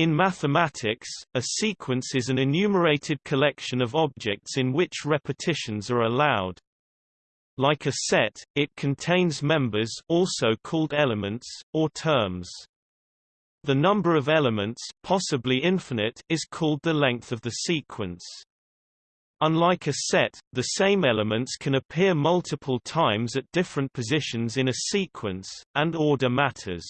In mathematics, a sequence is an enumerated collection of objects in which repetitions are allowed. Like a set, it contains members also called elements, or terms. The number of elements possibly infinite is called the length of the sequence. Unlike a set, the same elements can appear multiple times at different positions in a sequence, and order matters.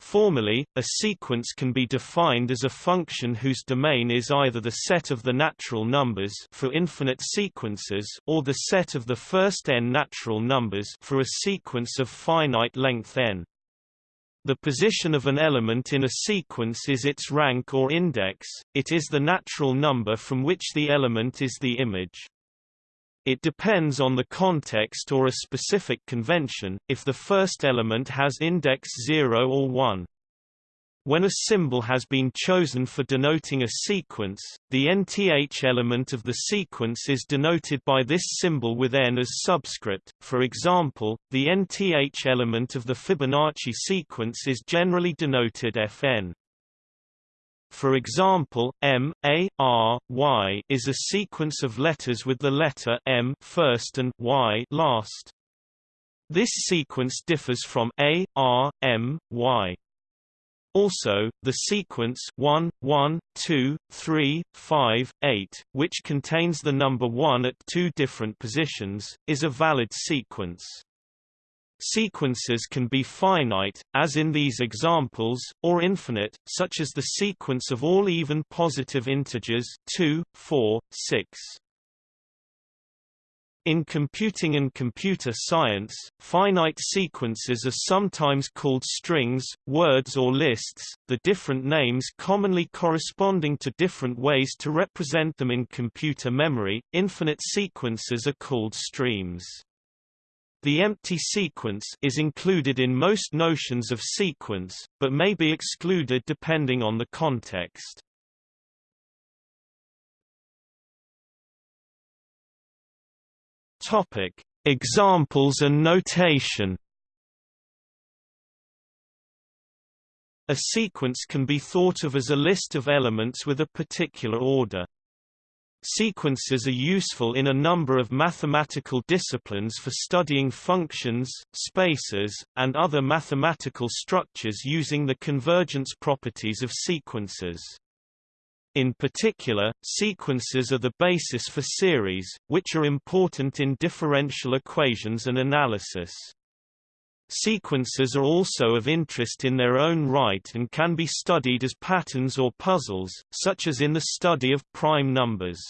Formally, a sequence can be defined as a function whose domain is either the set of the natural numbers for infinite sequences or the set of the first n natural numbers for a sequence of finite length n. The position of an element in a sequence is its rank or index, it is the natural number from which the element is the image. It depends on the context or a specific convention, if the first element has index 0 or 1. When a symbol has been chosen for denoting a sequence, the nth element of the sequence is denoted by this symbol with n as subscript. For example, the nth element of the Fibonacci sequence is generally denoted fn. For example, M, A, R, Y is a sequence of letters with the letter M first and Y last. This sequence differs from A, R, M, Y. Also, the sequence 1, 1, 2, 3, 5, 8, which contains the number 1 at two different positions, is a valid sequence. Sequences can be finite, as in these examples, or infinite, such as the sequence of all even positive integers 2, 4, 6. In computing and computer science, finite sequences are sometimes called strings, words or lists, the different names commonly corresponding to different ways to represent them in computer memory. Infinite sequences are called streams. The empty sequence is included in most notions of sequence, but may be excluded depending on the context. Topic: Examples and notation. A sequence can be thought of as a list of elements with a particular order. Sequences are useful in a number of mathematical disciplines for studying functions, spaces, and other mathematical structures using the convergence properties of sequences. In particular, sequences are the basis for series, which are important in differential equations and analysis. Sequences are also of interest in their own right and can be studied as patterns or puzzles, such as in the study of prime numbers.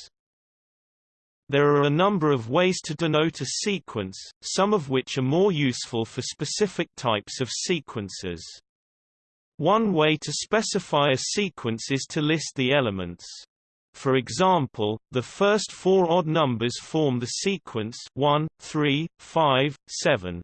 There are a number of ways to denote a sequence, some of which are more useful for specific types of sequences. One way to specify a sequence is to list the elements. For example, the first four odd numbers form the sequence 1, 3, 5, 7.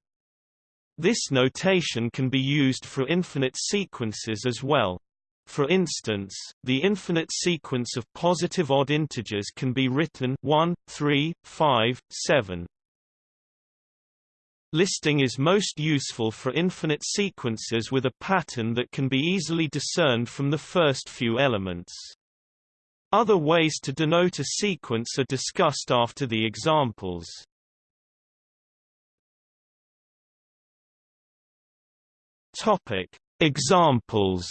This notation can be used for infinite sequences as well. For instance, the infinite sequence of positive odd integers can be written 1, 3, 5, 7. Listing is most useful for infinite sequences with a pattern that can be easily discerned from the first few elements. Other ways to denote a sequence are discussed after the examples. Topic: Examples.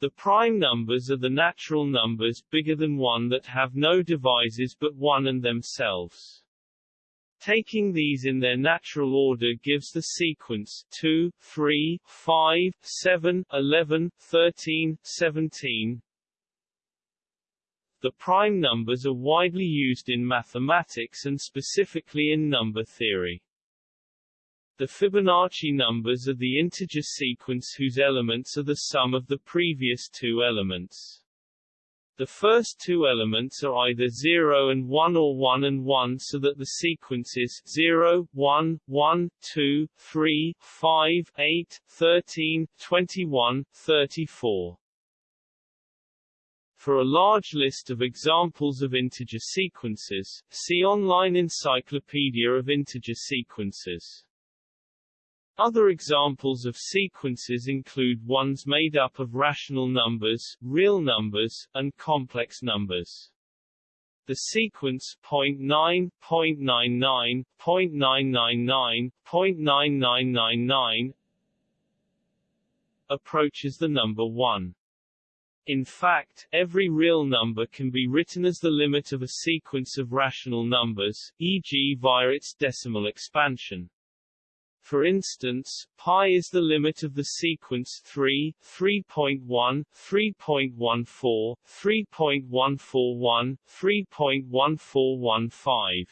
The prime numbers are the natural numbers bigger than 1 that have no divisors but 1 and themselves. Taking these in their natural order gives the sequence 2, 3, 5, 7, 11, 13, 17. The prime numbers are widely used in mathematics and specifically in number theory. The Fibonacci numbers are the integer sequence whose elements are the sum of the previous two elements. The first two elements are either 0 and 1 or 1 and 1 so that the sequence is 0, 1, 1, 2, 3, 5, 8, 13, 21, 34. For a large list of examples of integer sequences, see Online Encyclopedia of Integer Sequences. Other examples of sequences include ones made up of rational numbers, real numbers, and complex numbers. The sequence 0.9, 0.99, 0.999, 0.9999 approaches the number 1. In fact, every real number can be written as the limit of a sequence of rational numbers, e.g. via its decimal expansion. For instance, pi is the limit of the sequence 3, 3.1, 3.14, 3.141, 3.1415.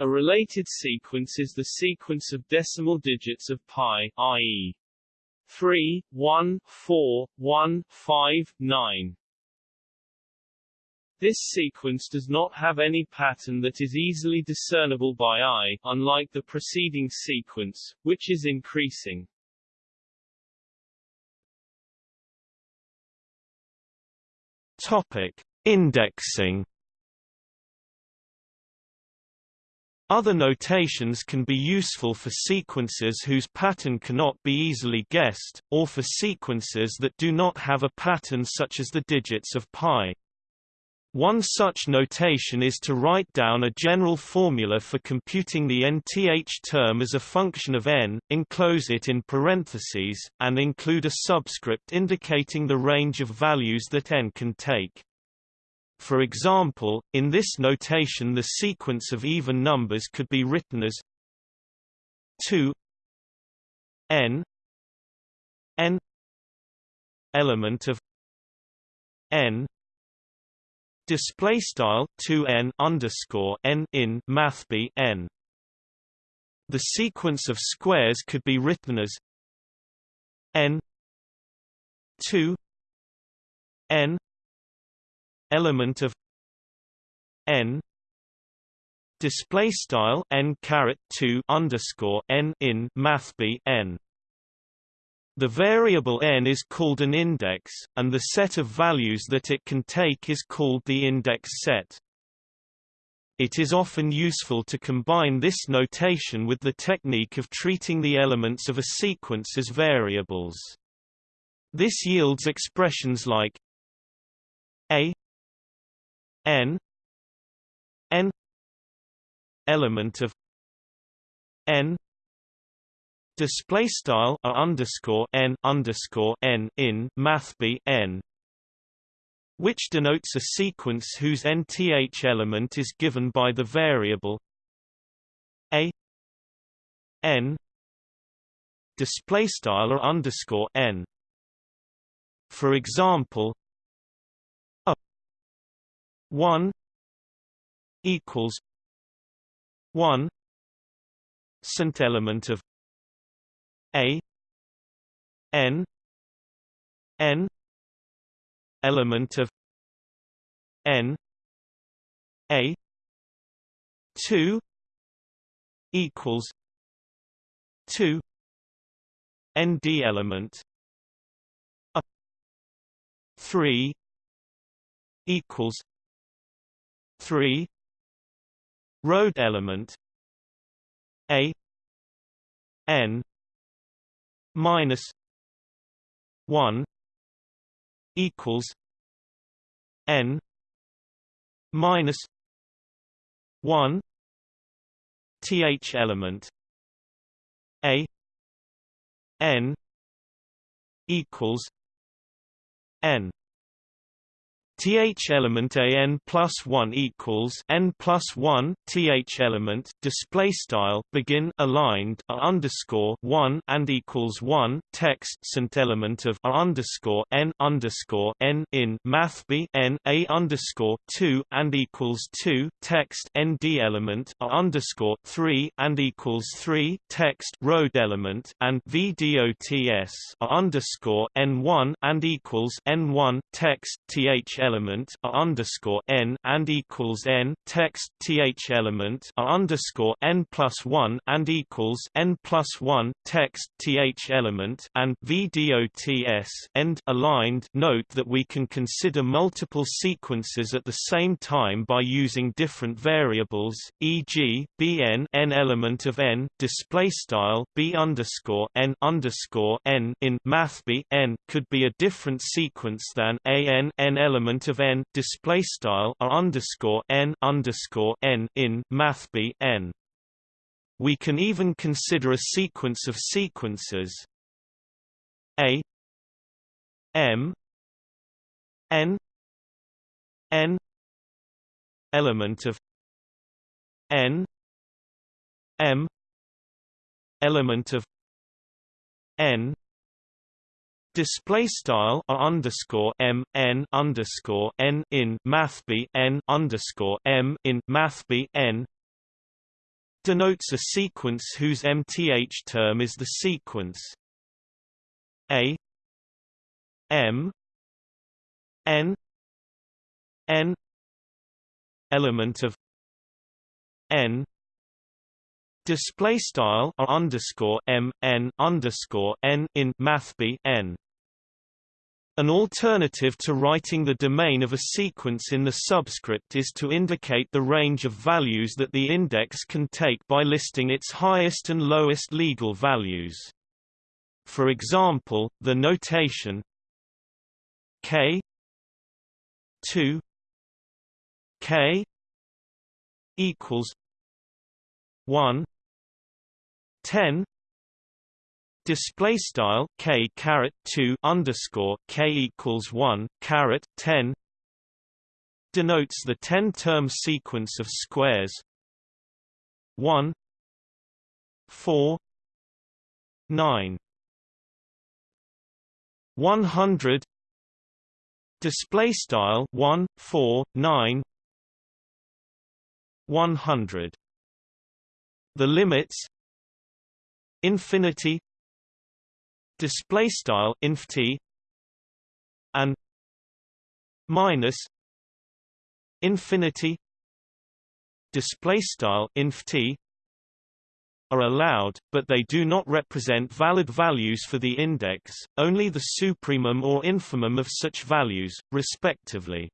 A related sequence is the sequence of decimal digits of pi, i.e. 3, 1, 4, 1, 5, 9. This sequence does not have any pattern that is easily discernible by eye, unlike the preceding sequence, which is increasing. Topic: Indexing Other notations can be useful for sequences whose pattern cannot be easily guessed, or for sequences that do not have a pattern such as the digits of pi. One such notation is to write down a general formula for computing the nth term as a function of n, enclose it in parentheses, and include a subscript indicating the range of values that n can take. For example, in this notation the sequence of even numbers could be written as 2 n n element of n display style 2 n underscore n in math b n. The sequence of squares could be written as n 2 n element of n display style n caret 2 underscore n in math b n the variable n is called an index, and the set of values that it can take is called the index set. It is often useful to combine this notation with the technique of treating the elements of a sequence as variables. This yields expressions like a n n element of n display style a underscore n underscore n in math b n which denotes a sequence whose nth element is given by the variable a n display style or underscore n. For example a 1 equals 1 cent element of a n n element of n a 2 equals 2 nd element a 3 equals 3 road element a n minus 1 equals n minus 1 th element a n equals n th element a n plus 1 equals n plus 1 th element display style begin aligned a underscore 1 and equals 1 text cent element of a underscore n underscore n in math b n a underscore 2 and equals 2 text nd element a underscore 3 and equals 3 text road element and vdots a underscore n1 and equals n1 text th element element underscore n and equals n text th element underscore n plus one and equals n plus one text th element and vdots end aligned. Note that we can consider multiple sequences at the same time by using different variables, e.g., bn n element of n display style b underscore n underscore n in math b n could be a different sequence than a n n element of n display style r underscore n underscore n in math b n. We can even consider a sequence of sequences a m n n element of n m element of n display style r underscore m n underscore n in math b n underscore m in math b n denotes a sequence whose mth term is the sequence a m n n element of n display style r underscore m n underscore n in math b n. An alternative to writing the domain of a sequence in the subscript is to indicate the range of values that the index can take by listing its highest and lowest legal values. For example, the notation k 2 k equals 1 10 display style k caret 2 underscore k equals 1 caret 10 denotes the 10 term sequence of squares. 1 4 9 100 display style 1 4 9 100 the limits. Infinity display style inf t and minus infinity display style inf t are allowed, but they do not represent valid values for the index, only the supremum or infimum of such values, respectively.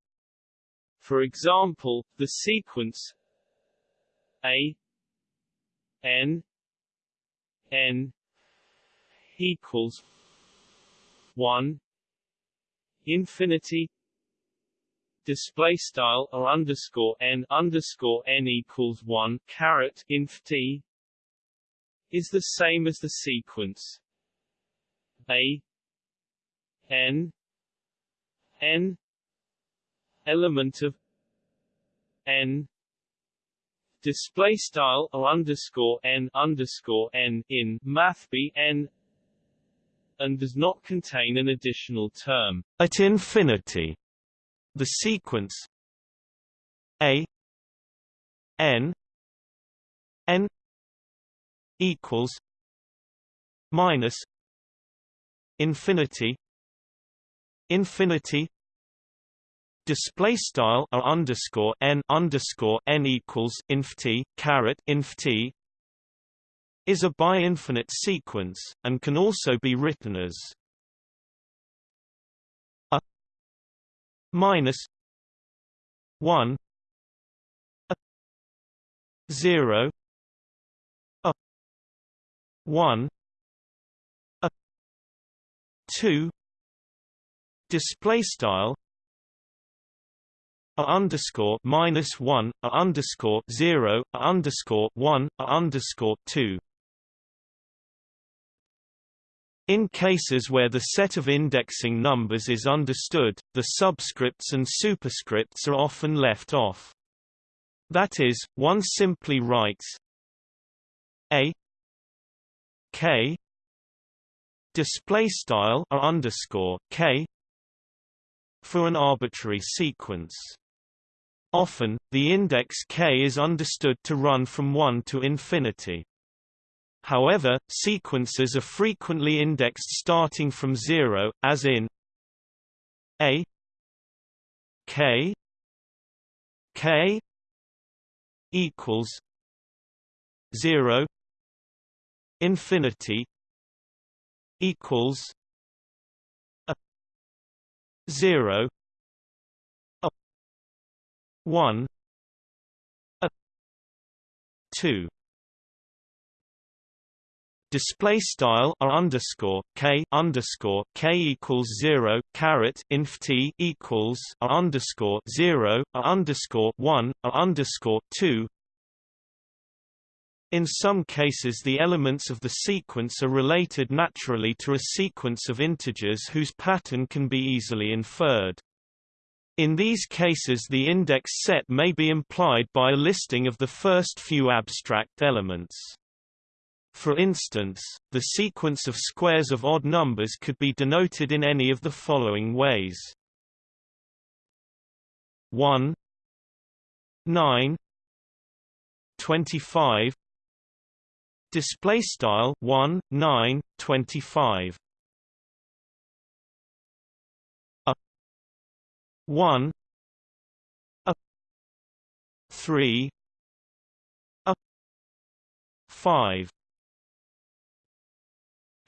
For example, the sequence a n n equals one infinity display style or underscore n underscore n equals one caret inf t is the same as the sequence a n n element of n display style or underscore n underscore n in math b n and does not contain an additional term at infinity. The sequence a n n equals minus infinity infinity display style r underscore n underscore n equals inf t caret inf t is a bi-infinite sequence and can also be written as a minus one a zero a 1 a 2 display style a underscore minus one a underscore zero a underscore one a underscore two. In cases where the set of indexing numbers is understood, the subscripts and superscripts are often left off. That is, one simply writes a k display style r underscore k for an arbitrary sequence. Often, the index k is understood to run from 1 to infinity. However, sequences are frequently indexed starting from 0, as in a K K equals zero infinity equals a zero a one a two Display style r underscore k underscore k equals zero caret inf t equals r underscore zero r underscore one r underscore two. In some cases the elements of the sequence are related naturally to a sequence of integers whose pattern can be easily inferred. In these cases the index set may be implied by a listing of the first few abstract elements. For instance, the sequence of squares of odd numbers could be denoted in any of the following ways. 1 9 25 display style 1 9 25 a 1 a 3 a 5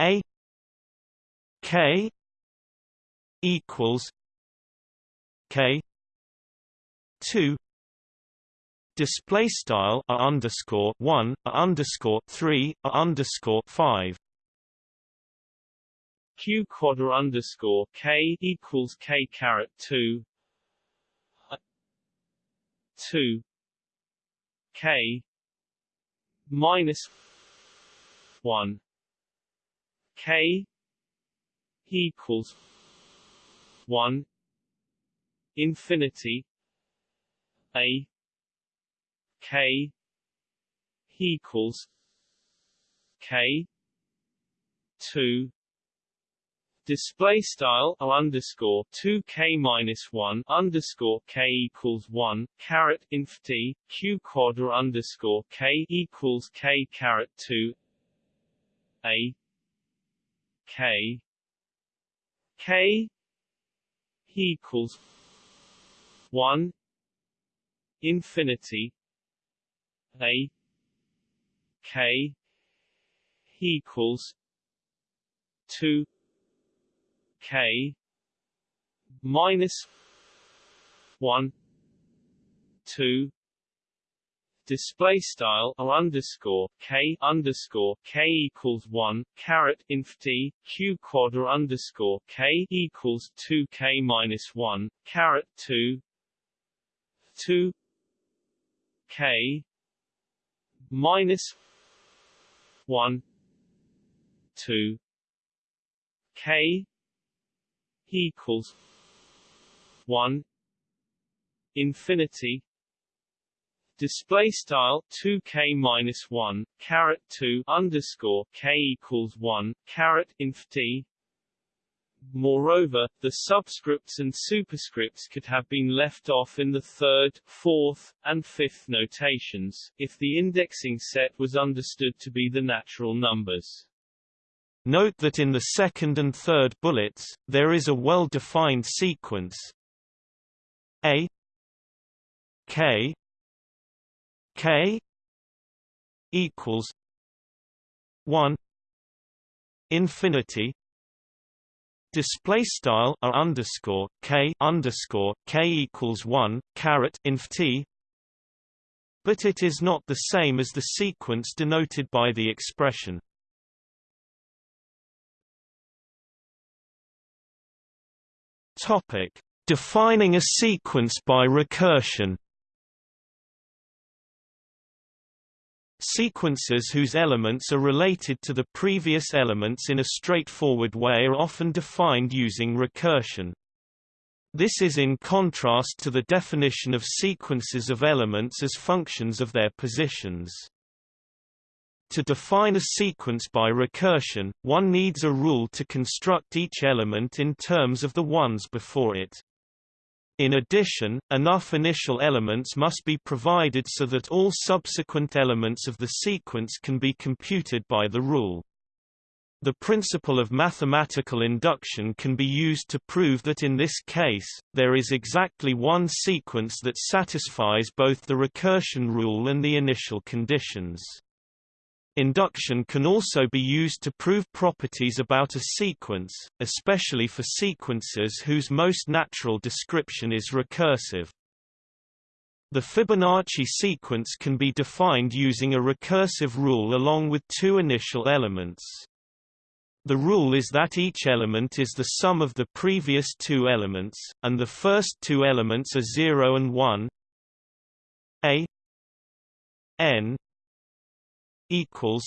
a K equals K two display style a underscore one a underscore three a underscore five. Q quadra underscore k equals k caret two two k minus one K equals one infinity A K equals K two. Display style o underscore two k minus one underscore k equals one caret inf t q quadra underscore k equals k caret two a K. K equals one infinity A. K equals two K minus one two display style r underscore k underscore k equals one caret inf t q quadra underscore k equals two k minus one caret two two k minus one two k equals one infinity display style 2k minus 1 caret 2 underscore k equals 1 caret inf t Moreover, the subscripts and superscripts could have been left off in the third, fourth, and fifth notations, if the indexing set was understood to be the natural numbers. Note that in the second and third bullets, there is a well-defined sequence A K K equals one infinity display style r underscore k underscore k equals one caret inf t but it is not the same as the sequence denoted by the expression. Topic defining a sequence by recursion Sequences whose elements are related to the previous elements in a straightforward way are often defined using recursion. This is in contrast to the definition of sequences of elements as functions of their positions. To define a sequence by recursion, one needs a rule to construct each element in terms of the ones before it. In addition, enough initial elements must be provided so that all subsequent elements of the sequence can be computed by the rule. The principle of mathematical induction can be used to prove that in this case, there is exactly one sequence that satisfies both the recursion rule and the initial conditions. Induction can also be used to prove properties about a sequence, especially for sequences whose most natural description is recursive. The Fibonacci sequence can be defined using a recursive rule along with two initial elements. The rule is that each element is the sum of the previous two elements, and the first two elements are 0 and 1 a n equals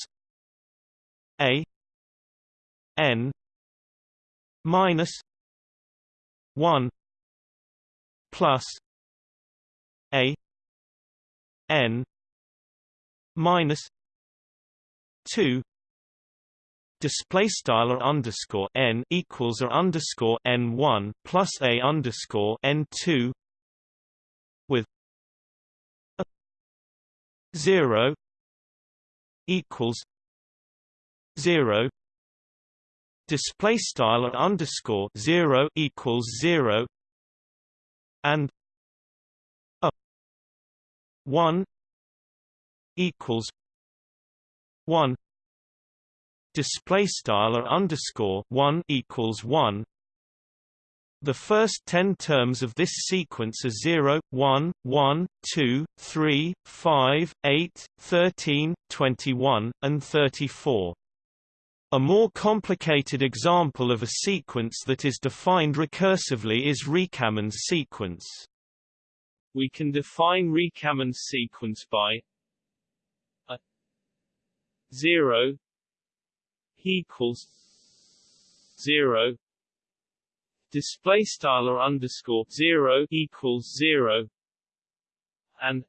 a n minus 1 plus a n minus 2 display style or underscore n equals or underscore n one plus a underscore n two with a zero equals zero. Display style or underscore zero equals zero. And a one equals one. Display style or underscore 1 equals 1 the first 10 terms of this sequence are 0, 1, 1, 2, 3, 5, 8, 13, 21, and 34. A more complicated example of a sequence that is defined recursively is Recamán's sequence. We can define Recamán's sequence by a 0 equals zero display style or underscore zero equals zero and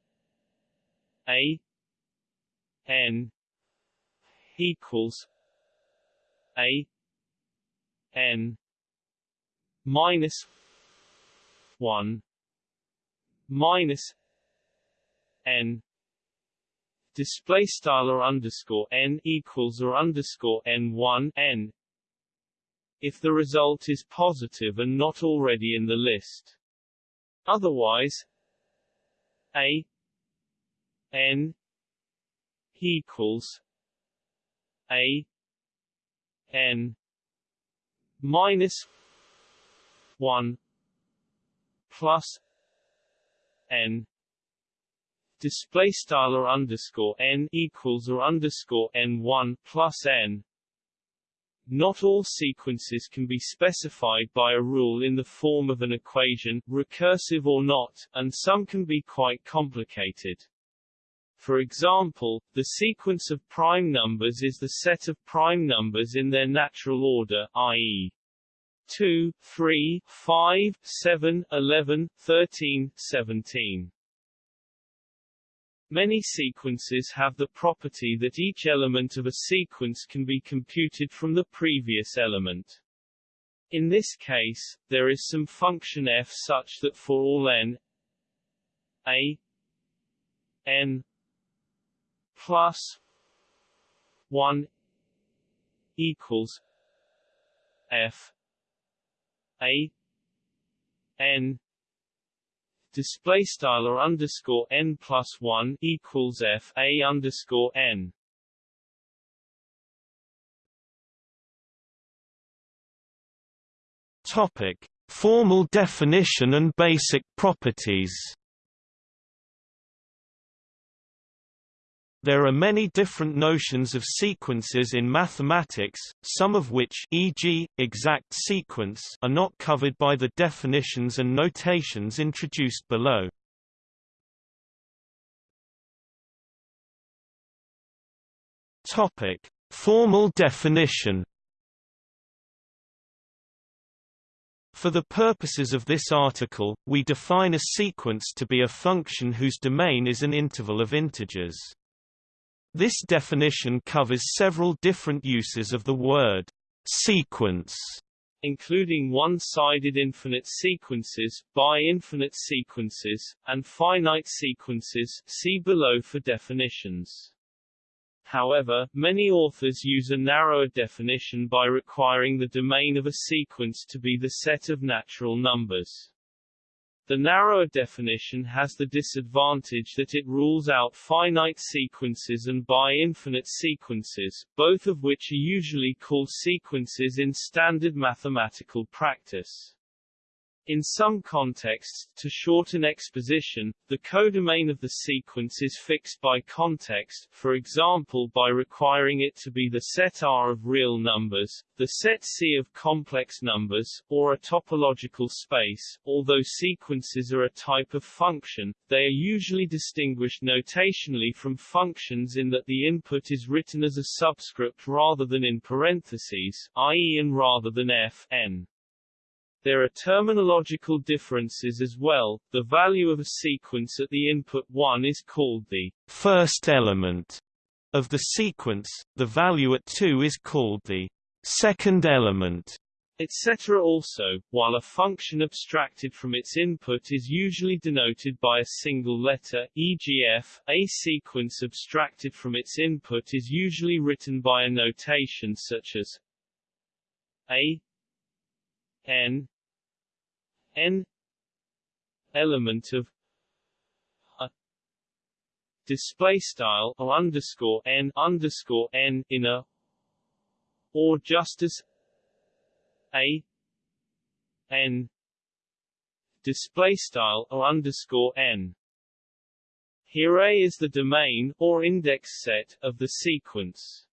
a n equals a n minus one minus n. Display style or underscore n equals or underscore n one n if the result is positive and not already in the list. Otherwise, a n equals a n minus one plus n display style or underscore n equals or underscore n one plus n. Not all sequences can be specified by a rule in the form of an equation, recursive or not, and some can be quite complicated. For example, the sequence of prime numbers is the set of prime numbers in their natural order, i.e. 2, 3, 5, 7, 11, 13, 17. Many sequences have the property that each element of a sequence can be computed from the previous element. In this case, there is some function f such that for all n a n plus 1 equals f a n display style or underscore n plus one equals f a underscore n. Topic: Formal definition and basic properties. There are many different notions of sequences in mathematics, some of which e.g., exact sequence are not covered by the definitions and notations introduced below. Topic: Formal definition For the purposes of this article, we define a sequence to be a function whose domain is an interval of integers. This definition covers several different uses of the word sequence, including one-sided infinite sequences, bi-infinite sequences, and finite sequences see below for definitions. However, many authors use a narrower definition by requiring the domain of a sequence to be the set of natural numbers. The narrower definition has the disadvantage that it rules out finite sequences and bi-infinite sequences, both of which are usually called sequences in standard mathematical practice. In some contexts, to shorten exposition, the codomain of the sequence is fixed by context, for example by requiring it to be the set R of real numbers, the set C of complex numbers, or a topological space. Although sequences are a type of function, they are usually distinguished notationally from functions in that the input is written as a subscript rather than in parentheses, i.e. n rather than f n. There are terminological differences as well. The value of a sequence at the input 1 is called the first element of the sequence, the value at 2 is called the second element, etc. Also, while a function abstracted from its input is usually denoted by a single letter, e.g. f, a sequence abstracted from its input is usually written by a notation such as a n n element of a display style or underscore n underscore n in a or just as a n display style or underscore n here A is the domain, or index set, of the sequence.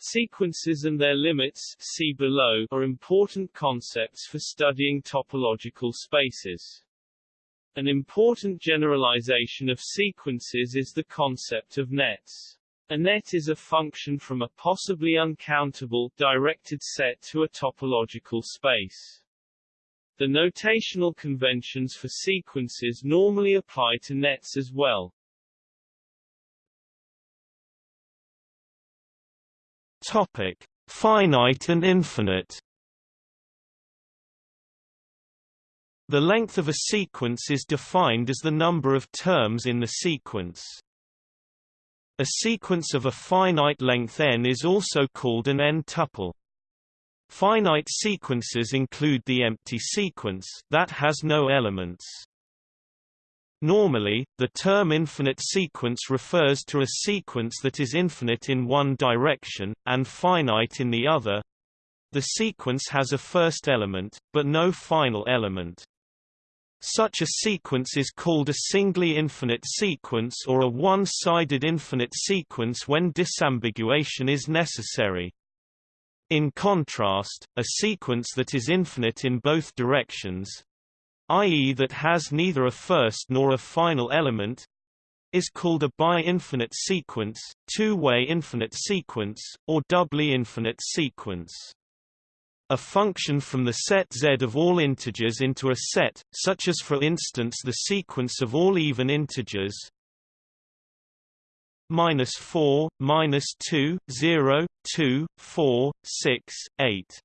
Sequences and their limits see below, are important concepts for studying topological spaces. An important generalization of sequences is the concept of nets. A net is a function from a possibly uncountable, directed set to a topological space. The notational conventions for sequences normally apply to nets as well. Topic: Finite and infinite. The length of a sequence is defined as the number of terms in the sequence. A sequence of a finite length n is also called an n-tuple. Finite sequences include the empty sequence that has no elements. Normally, the term infinite sequence refers to a sequence that is infinite in one direction, and finite in the other. The sequence has a first element, but no final element. Such a sequence is called a singly infinite sequence or a one-sided infinite sequence when disambiguation is necessary. In contrast, a sequence that is infinite in both directions, i.e. that has neither a first nor a final element, is called a bi-infinite sequence, two-way infinite sequence, or doubly infinite sequence. A function from the set Z of all integers into a set, such as for instance the sequence of all even integers minus 4, minus 2, 0, 2, 4, 6, 8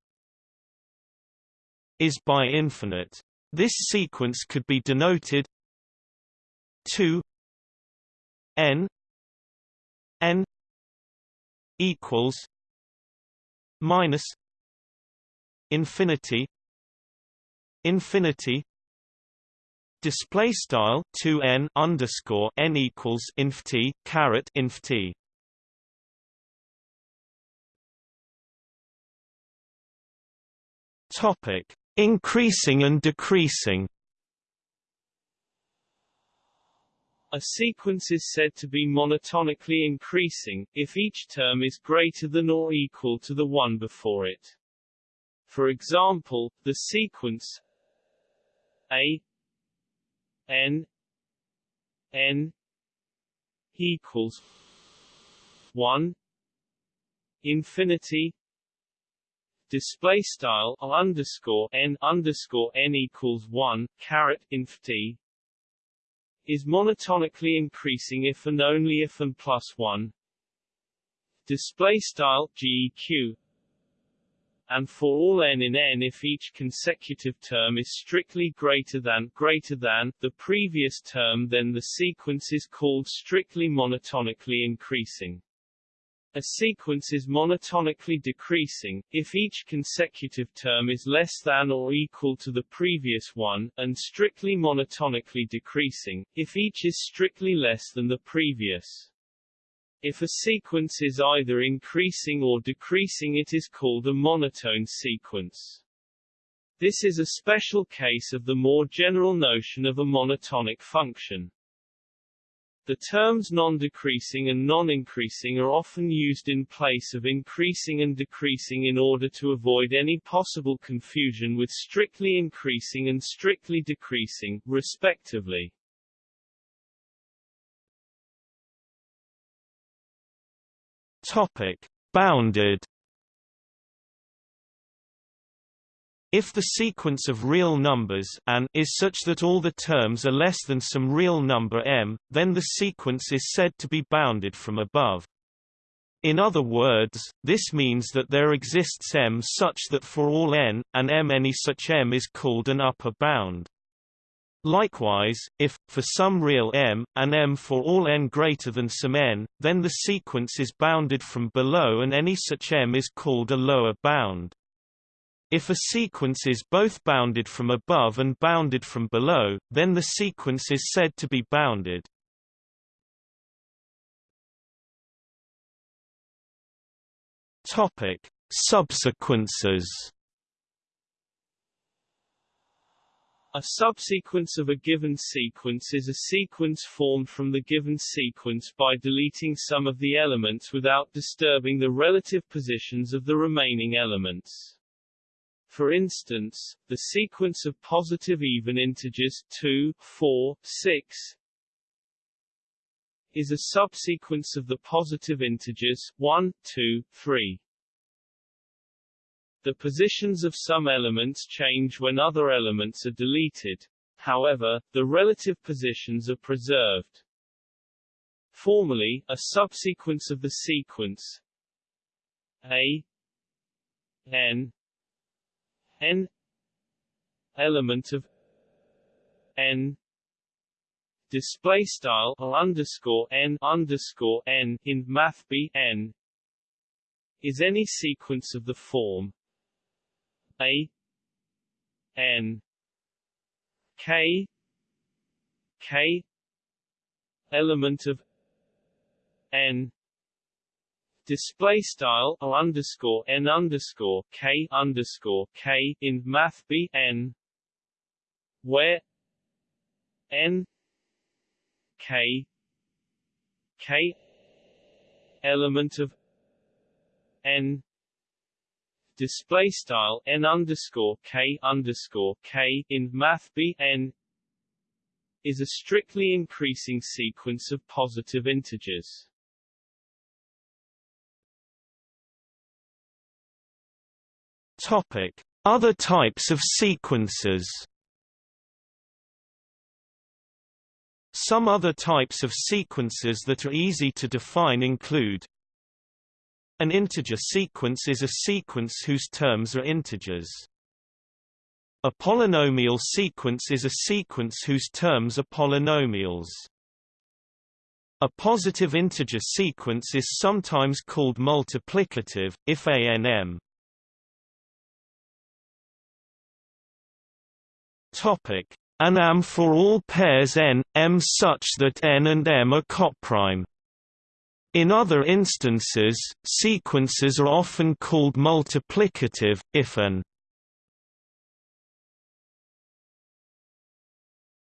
is bi-infinite. This sequence could be denoted 2 n n equals minus infinity infinity display style 2n underscore n equals inf t caret inf t topic Increasing and decreasing A sequence is said to be monotonically increasing, if each term is greater than or equal to the one before it. For example, the sequence a n n equals 1 infinity display style underscore n underscore n equals one caret inf t is monotonically increasing if and only if n plus one. Display style geq and for all n in n if each consecutive term is strictly greater than greater than the previous term then the sequence is called strictly monotonically increasing A sequence is monotonically decreasing, if each consecutive term is less than or equal to the previous one, and strictly monotonically decreasing, if each is strictly less than the previous. If a sequence is either increasing or decreasing it is called a monotone sequence. This is a special case of the more general notion of a monotonic function. The terms non-decreasing and non-increasing are often used in place of increasing and decreasing in order to avoid any possible confusion with strictly increasing and strictly decreasing, respectively. Topic: Bounded If the sequence of real numbers an is such that all the terms are less than some real number m, then the sequence is said to be bounded from above. In other words, this means that there exists m such that for all n, and m any such m is called an upper bound. Likewise, if, for some real m, and m for all n greater than some n, then the sequence is bounded from below and any such m is called a lower bound. If a sequence is both bounded from above and bounded from below, then the sequence is said to be bounded. Topic: Subsequences. A subsequence of a given sequence is a sequence formed from the given sequence by deleting some of the elements without disturbing the relative positions of the remaining elements. For instance, the sequence of positive even integers 2, 4, 6 is a subsequence of the positive integers 1, 2, 3. The positions of some elements change when other elements are deleted. However, the relative positions are preserved. Formally, a subsequence of the sequence a n n element of n display style or underscore n underscore n in math b n is any sequence of the form a n k k element of n display style o underscore n underscore k underscore k in math b n where n k k element of n display style n underscore k underscore k in math b n is a strictly increasing sequence of positive integers. Topic: Other types of sequences. Some other types of sequences that are easy to define include An integer sequence is a sequence whose terms are integers. A polynomial sequence is a sequence whose terms are polynomials. A positive integer sequence is sometimes called multiplicative, if ANM Topic: An AM for all pairs n, m such that n and m are coprime. In other instances, sequences are often called multiplicative, if an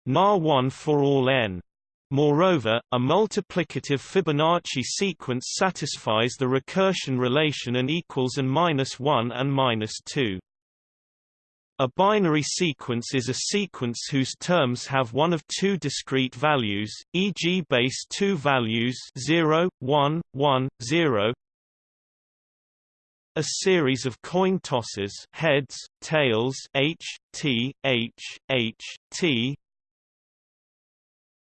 NAR1 for all n. Moreover, a multiplicative Fibonacci sequence satisfies the recursion relation n equals n minus 1 and minus 2. A binary sequence is a sequence whose terms have one of two discrete values, e.g. base 2 values 0, 1, 1, 0. A series of coin tosses heads, tails H, T, H, H, T.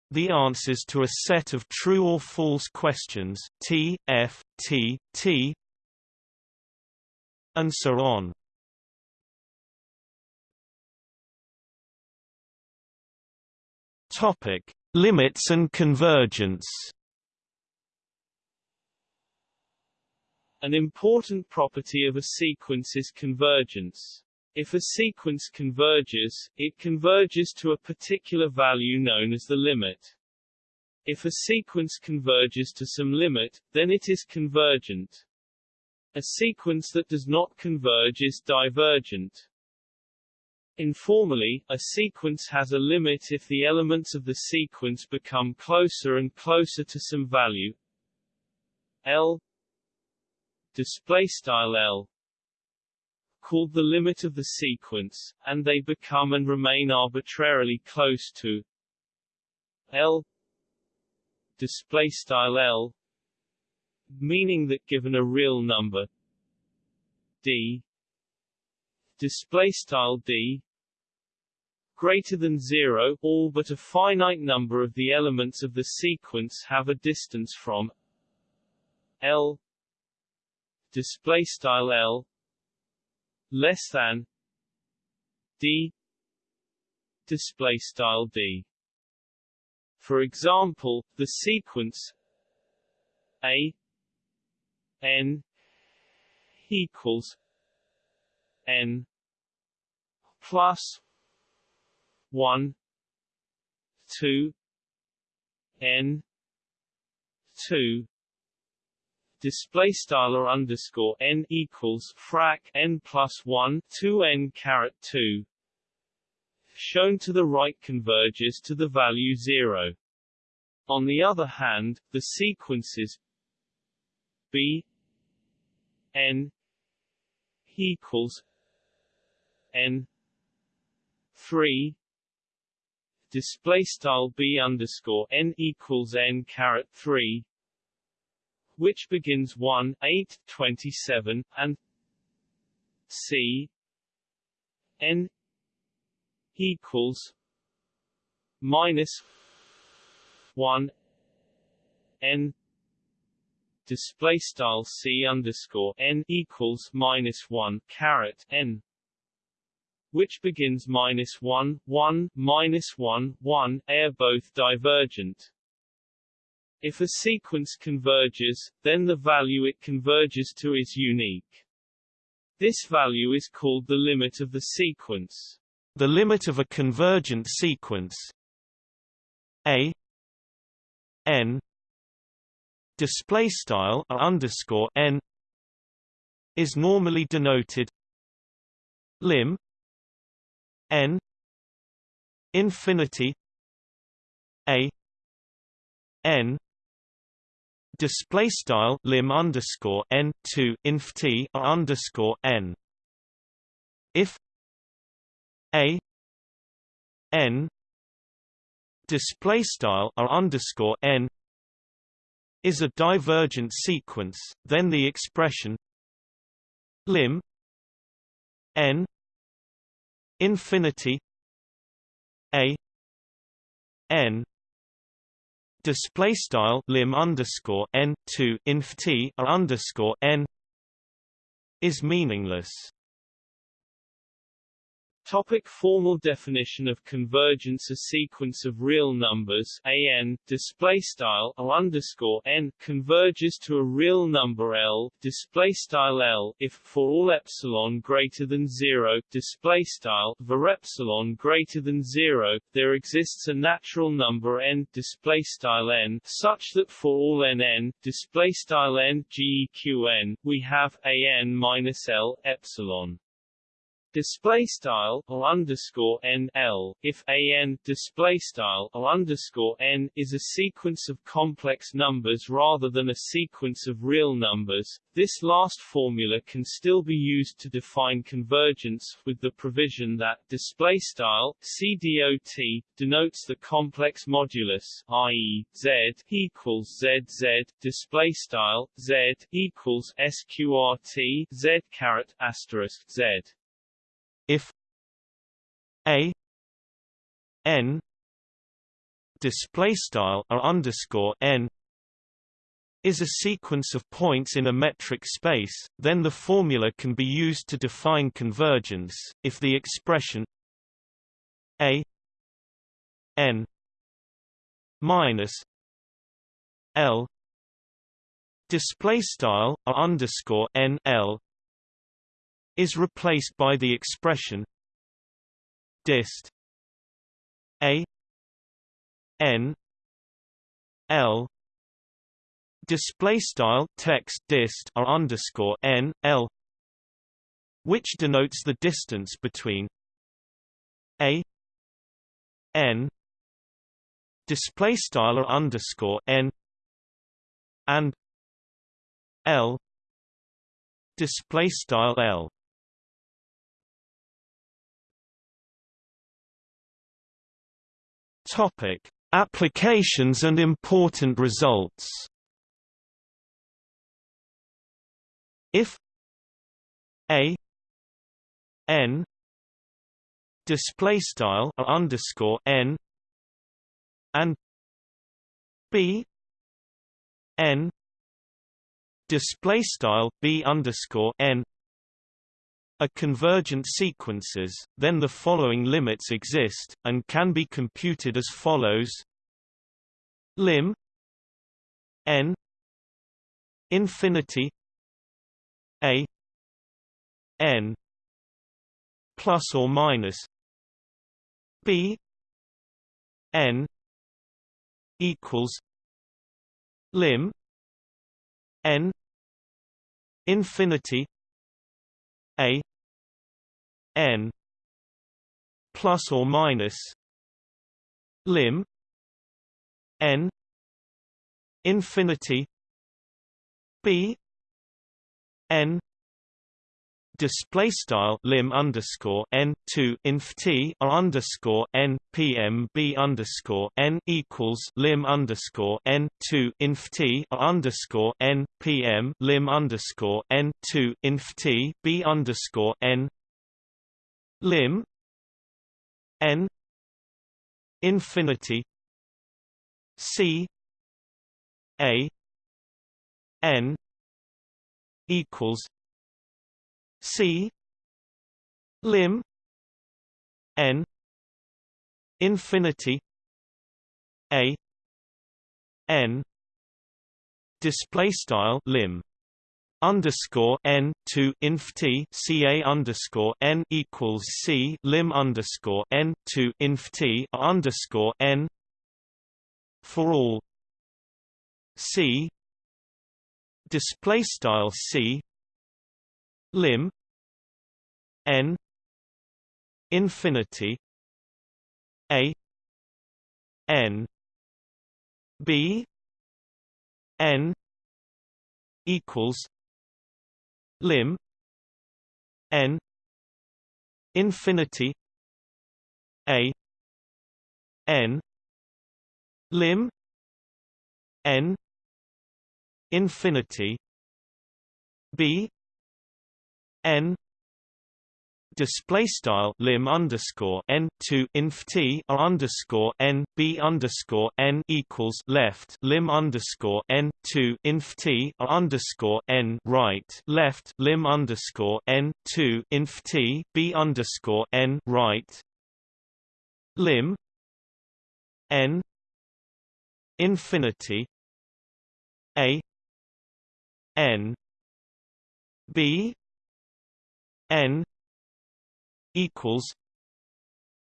The answers to a set of true or false questions T, F, T, T, and so on. Topic: Limits and convergence. An important property of a sequence is convergence. If a sequence converges, it converges to a particular value known as the limit. If a sequence converges to some limit, then it is convergent. A sequence that does not converge is divergent. Informally, a sequence has a limit if the elements of the sequence become closer and closer to some value. L display style L called the limit of the sequence, and they become and remain arbitrarily close to L display style L meaning that given a real number D display style D greater than 0 all but a finite number of the elements of the sequence have a distance from L display style L less than d display style d. For example the sequence a n equals n plus 1 2 n 2 display style or underscore n equals frac n plus 1 2 n caret 2 shown to the right converges to the value 0 on the other hand the sequences b n equals n 3 display style b underscore n equals n caret 3 which begins 1, 8, 27, and c n equals minus 1 n display style c underscore n equals minus 1 caret n which begins minus 1 1 minus 1 1 are both divergent if a sequence converges, then the value it converges to is unique. This value is called the limit of the sequence. The limit of a convergent sequence a n display style underscore n is normally denoted lim n infinity a n display style lim underscore n to inf t underscore n. If a n display style r underscore n is a divergent sequence, then the expression lim n infinity a n display style lim underscore n to inf t underscore n is meaningless. Topic formal definition of convergence A sequence of real numbers an display style underscore n converges to a real number l display style l if for all epsilon greater than 0 display style var epsilon greater than 0 there exists a natural number n display style n such that for all n n display style n geqn we have an minus l epsilon display style or underscore n l if an display style or underscore n is a sequence of complex numbers rather than a sequence of real numbers. This last formula can still be used to define convergence with the provision that display style cdot denotes the complex modulus, i.e., z equals zz display style z equals sqrt z caret asterisk z if a n display style or underscore n is a sequence of points in a metric space, then the formula can be used to define convergence, if the expression a n minus l display style underscore n l is replaced by the expression dist. A n l display style text dist r underscore n l which denotes the distance between a n display style r underscore n and l display style l topic. Applications and important results. If a n display style underscore n and b n display style b underscore n are convergent sequences, then the following limits exist, and can be computed as follows. Lim n infinity a n plus or minus b n equals lim n infinity n plus or minus lim n infinity b n display style lim underscore n to inf t r underscore n pm b underscore n equals lim underscore n to inf t r underscore n pm lim underscore n to inf t b underscore n lim n infinity c a n equals C lim n infinity a n display style lim underscore n to inf t ca underscore n equals c lim underscore n to inf t underscore n for all. C. Display style c. Lim. N. Infinity. A. N. B. N. Equals lim n infinity a n lim n infinity b n display style lim underscore n to inf t r underscore n b underscore n equals left lim underscore n to inf t r underscore n right left lim underscore n to inf t b underscore n right. Lim n infinity a n b n equals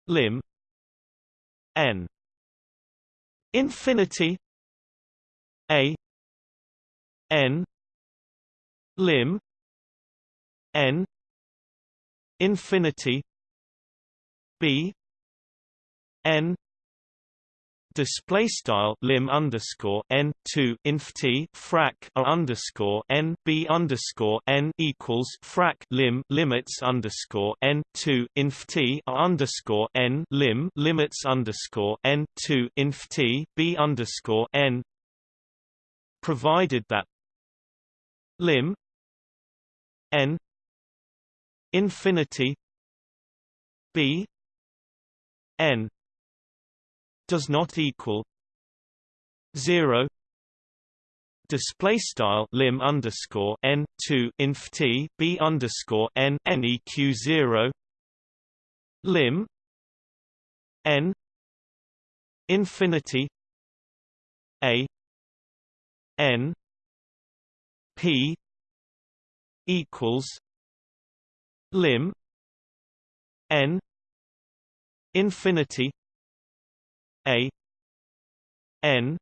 lim n infinity a n lim n infinity b n display style lim underscore n to inf t frac a underscore n b underscore n equals frac lim limits underscore n to inf t a underscore n lim limits underscore n to inf t b underscore n provided that lim n infinity b n does not equal zero. Display style lim underscore n to inf t b underscore n n eq zero. Lim n infinity a n p equals lim n infinity a n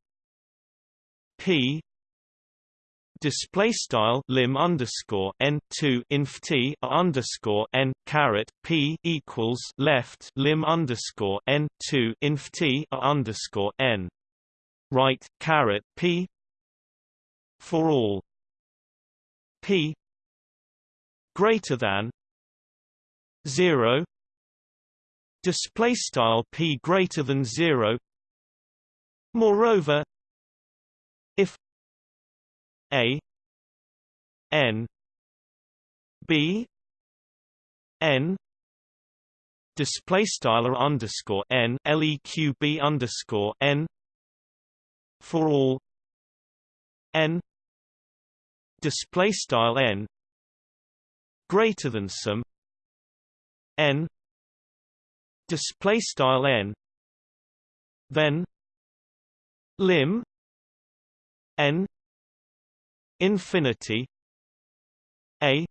p display style lim underscore n to inf t underscore n caret p equals left lim underscore n to inf t underscore n. Right caret p for all. P greater than zero display style p greater than zero. Moreover if a n b n display style underscore n leq underscore n for all n display style n greater than some n display style n then lim n infinity a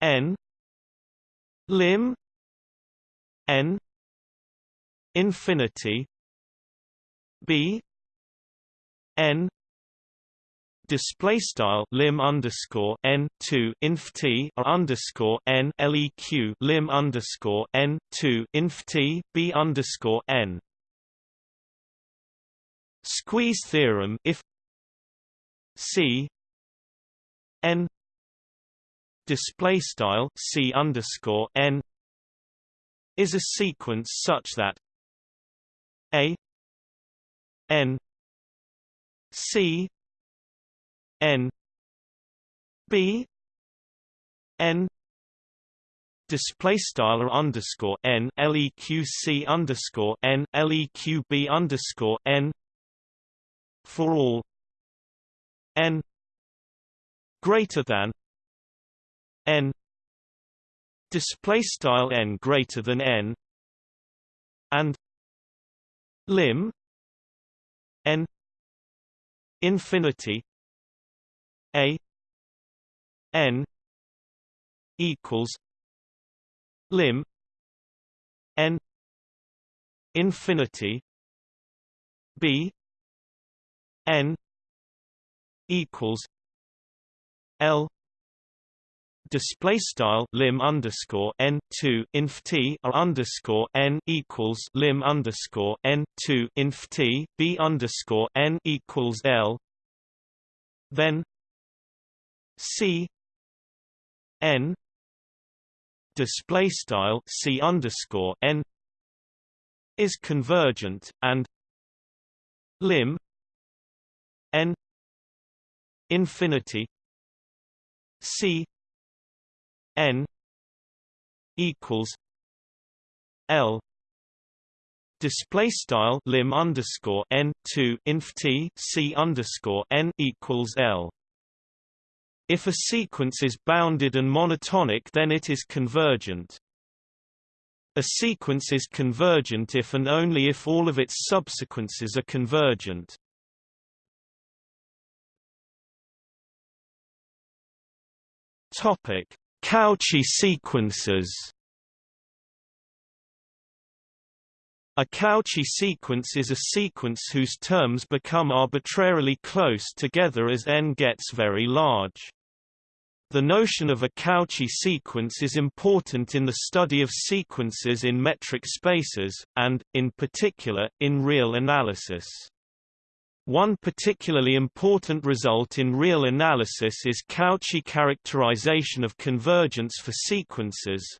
n lim n infinity b n display style lim underscore n to inf t underscore n leq lim underscore n to inf t b underscore n. Squeeze theorem if C N display style C underscore N is a sequence such that A N C N B N display style underscore n leq underscore n leq b underscore n for all n greater than n display style n greater than n and lim n infinity a n equals lim n infinity b n equals L display style lim underscore n to inf t r underscore n equals lim underscore n to inf t b underscore n equals L then C n display style C underscore n is convergent and lim n infinity c n equals l display style lim underscore n 2 inf t c underscore n equals l if a sequence is bounded and monotonic then it is convergent a sequence is convergent if and only if all of its subsequences are convergent Topic: Cauchy sequences. A Cauchy sequence is a sequence whose terms become arbitrarily close together as n gets very large. The notion of a Cauchy sequence is important in the study of sequences in metric spaces, and, in particular, in real analysis. One particularly important result in real analysis is Cauchy characterization of convergence for sequences.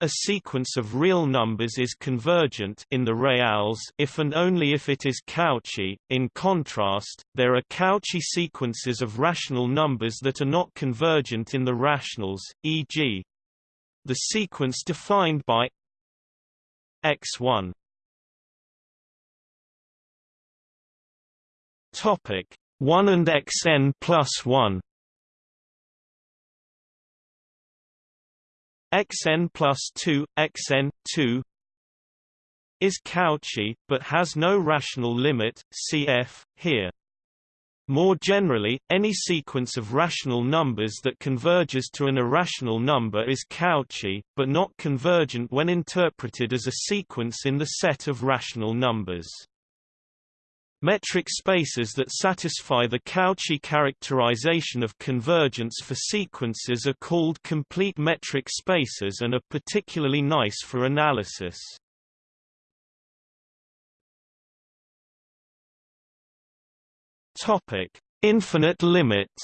A sequence of real numbers is convergent in the reals if and only if it is Cauchy. In contrast, there are Cauchy sequences of rational numbers that are not convergent in the rationals, e.g. the sequence defined by x1 Topic 1 and xn plus 1 xn plus 2, xn, 2 is Cauchy, but has no rational limit, cf. here. More generally, any sequence of rational numbers that converges to an irrational number is Cauchy, but not convergent when interpreted as a sequence in the set of rational numbers. Metric spaces that satisfy the Cauchy characterization of convergence for sequences are called complete metric spaces and are particularly nice for analysis. Topic: Infinite limits.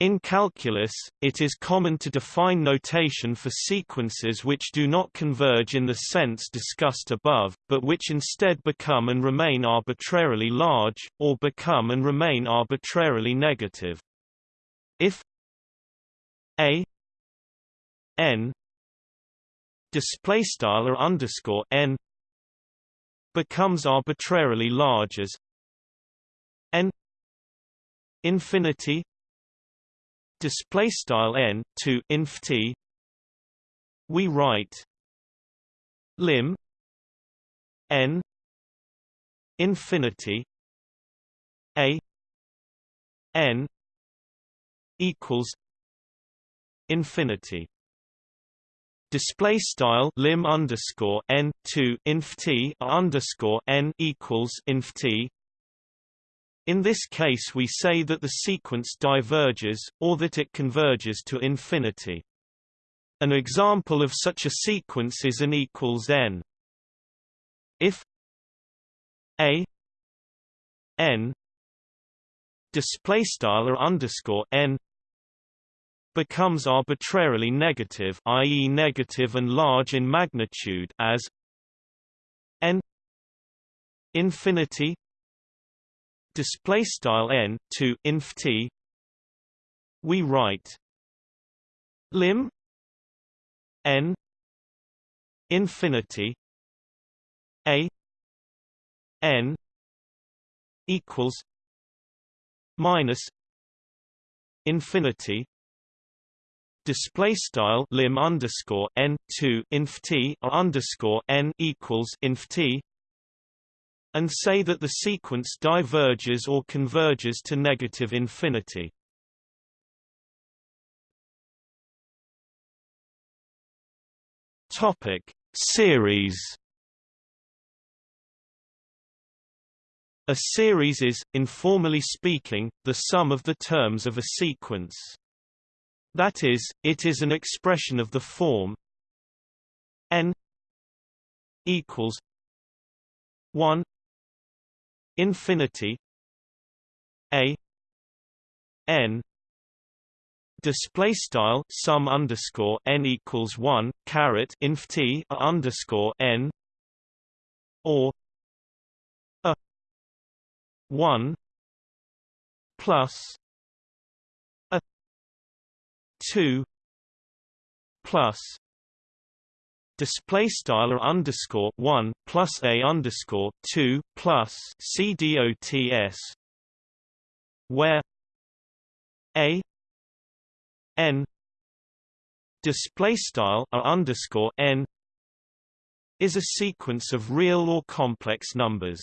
In calculus, it is common to define notation for sequences which do not converge in the sense discussed above, but which instead become and remain arbitrarily large, or become and remain arbitrarily negative. If a n display style or underscore n becomes arbitrarily large as n infinity display style n to inf t we write lim n infinity a n equals infinity display style lim underscore n to inf t underscore n equals inf t. In this case, we say that the sequence diverges, or that it converges to infinity. An example of such a sequence is an equals n. If a n display style or underscore n becomes arbitrarily negative i.e. negative and large in magnitude as n infinity display style n to inf t. We write lim n infinity a n equals minus infinity display style lim underscore n to inf t underscore n equals inf t and say that the sequence diverges or converges to negative infinity. Topic series A series is, informally speaking, the sum of the terms of a sequence. That is, it is an expression of the form n equals 1 infinity a n display style sum underscore n equals 1 caret inf t underscore n or a 1 plus a 2 plus display style or underscore 1 plus a underscore 2 plus c dots where a n display style or underscore n is a sequence of real or complex numbers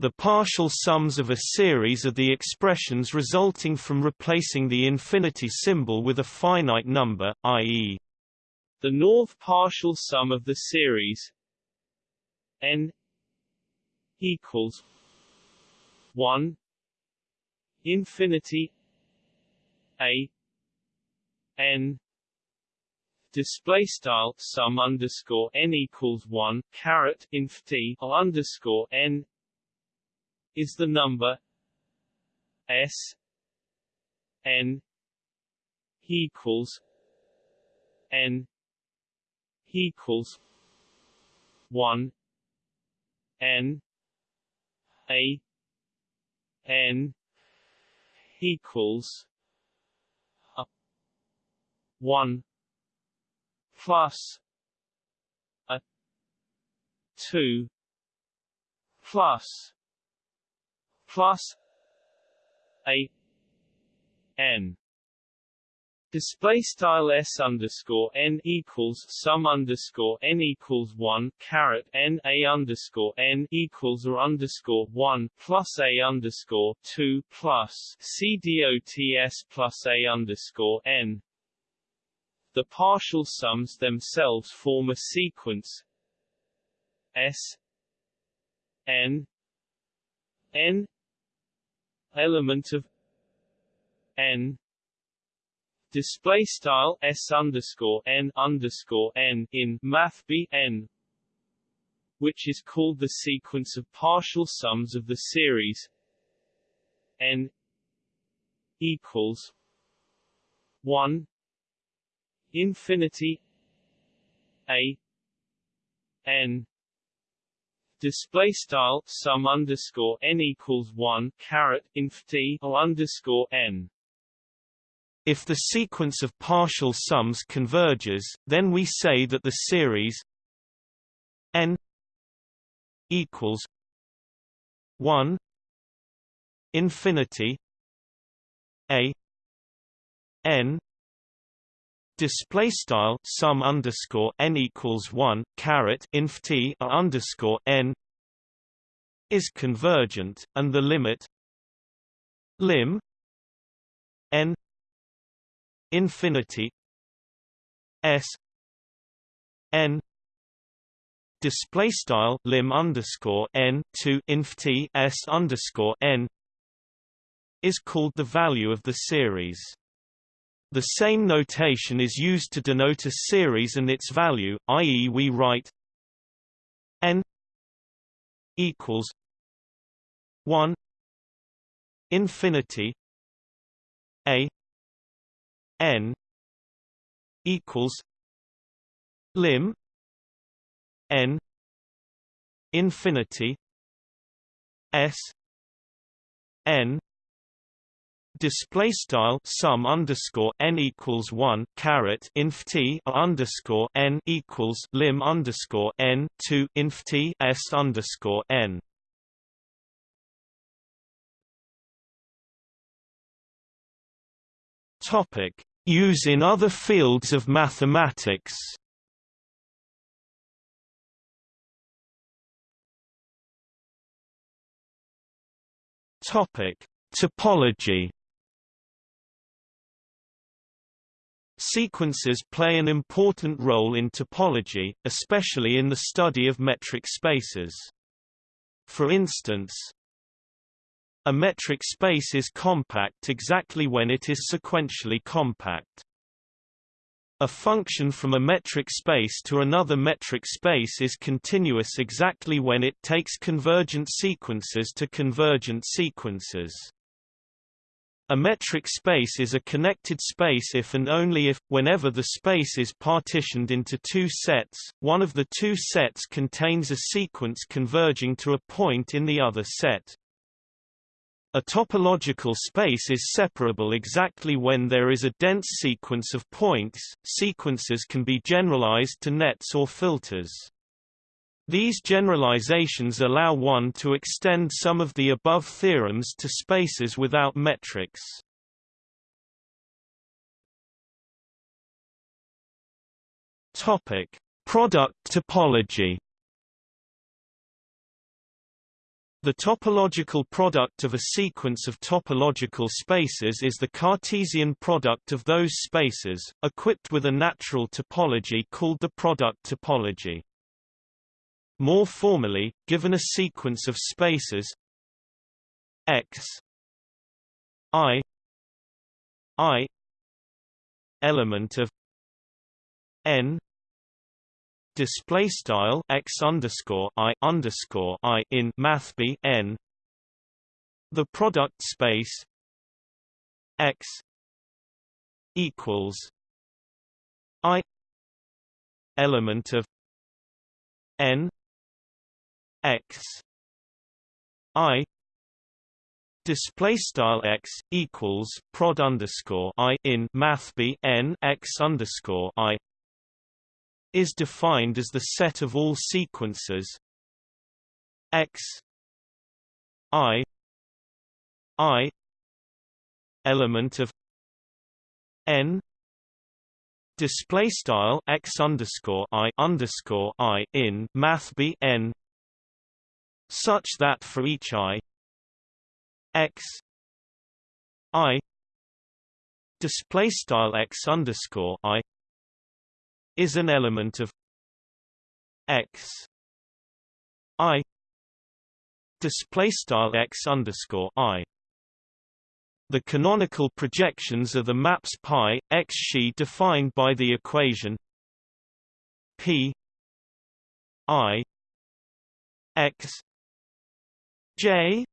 the partial sums of a series are the expressions resulting from replacing the infinity symbol with a finite number, i.e. the north partial sum of the series n equals 1 infinity a n display style sum underscore n equals 1 caret inf t underscore n is the number S N equals N equals one N A N equals a one plus a two plus plus a n Display style s underscore n equals sum underscore n equals one caret n a underscore n equals or underscore one plus a underscore two plus c dots plus a underscore n. The partial sums themselves form a sequence s n n element of n display style s underscore n underscore n in math b n, which is called the sequence of partial sums of the series n equals one infinity a n. Display style sum underscore n equals one caret inf t or underscore n if the sequence of partial sums converges, then we say that the series n equals 1 infinity a n display style sum underscore n equals 1 caret inf t underscore n is convergent and the limit lim n infinity s n display style lim underscore n to inf t s underscore n is called the value of the series. The same notation is used to denote a series and its value, i.e. we write n equals 1 infinity a n equals lim n infinity s n display style sum underscore n equals one caret inf t underscore n equals lim underscore n to inf t s underscore n Topic: Use in other fields of mathematics. Topic: Topology. Sequences play an important role in topology, especially in the study of metric spaces. For instance, a metric space is compact exactly when it is sequentially compact. A function from a metric space to another metric space is continuous exactly when it takes convergent sequences to convergent sequences. A metric space is a connected space if and only if, whenever the space is partitioned into two sets, one of the two sets contains a sequence converging to a point in the other set. A topological space is separable exactly when there is a dense sequence of points. Sequences can be generalized to nets or filters. These generalizations allow one to extend some of the above theorems to spaces without metrics. Topic: Product topology. The topological product of a sequence of topological spaces is the Cartesian product of those spaces, equipped with a natural topology called the product topology. More formally, given a sequence of spaces x i i element of n display style x underscore i underscore i in math b n. The product space x equals i element of n x i display style x equals prod underscore i in math b n x underscore i is defined as the set of all sequences. X i i element of n display style x underscore i underscore i in math b n such that for each i x i display style x underscore i is an element of x. I. Display style x underscore i. The canonical projections are the maps pi x xi defined by the equation p i x j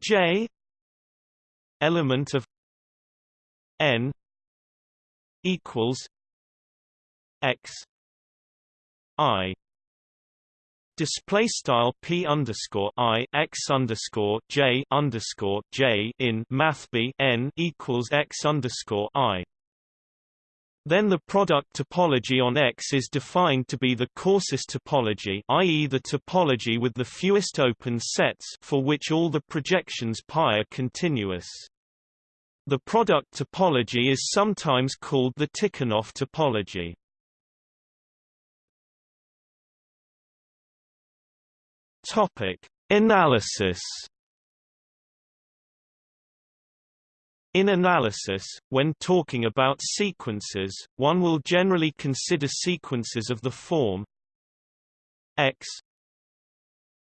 j element of n equals x i Display style p underscore i x underscore j underscore j in math b n equals x underscore i. Then the product topology on X is defined to be the coarsest topology i.e. the topology with the fewest open sets for which all the projections pi are continuous. The product topology is sometimes called the Tikhonov topology. Topic: Analysis. In analysis, when talking about sequences, one will generally consider sequences of the form x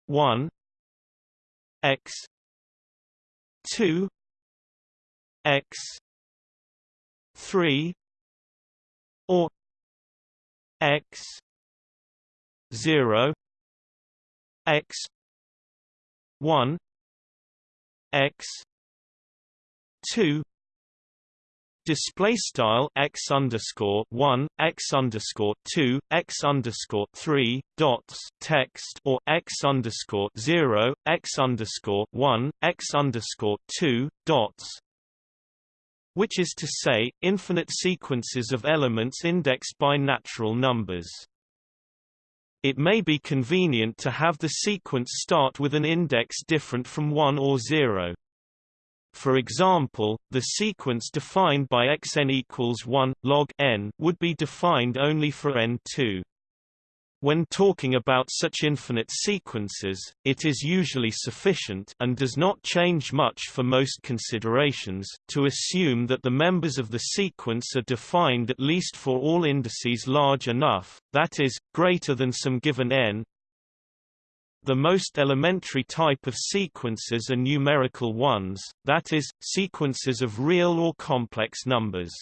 1 x 2 x 3 or x 0 x. 1 x. 2 display style x underscore one x underscore two x underscore three dots text or x underscore zero x underscore one x underscore two dots, which is to say, infinite sequences of elements indexed by natural numbers. It may be convenient to have the sequence start with an index different from 1 or 0. For example, the sequence defined by xn equals 1 log n would be defined only for n2. When talking about such infinite sequences, it is usually sufficient and does not change much for most considerations to assume that the members of the sequence are defined at least for all indices large enough, that is, greater than some given n. The most elementary type of sequences are numerical ones, that is, sequences of real or complex numbers.